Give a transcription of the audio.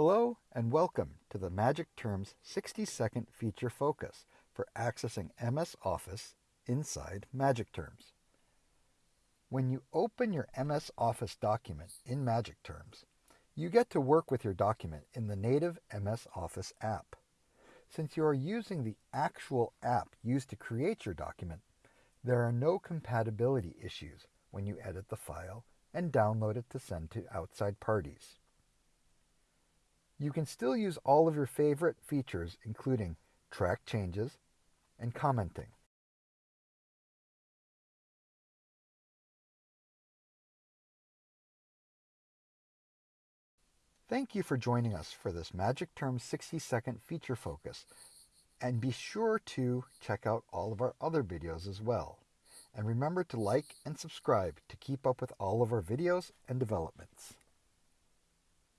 Hello and welcome to the Magic Terms 60 second feature focus for accessing MS Office inside Magic Terms. When you open your MS Office document in Magic Terms, you get to work with your document in the native MS Office app. Since you are using the actual app used to create your document, there are no compatibility issues when you edit the file and download it to send to outside parties. You can still use all of your favorite features, including track changes and commenting. Thank you for joining us for this Magic Term 60 second feature focus. And be sure to check out all of our other videos as well. And remember to like and subscribe to keep up with all of our videos and developments.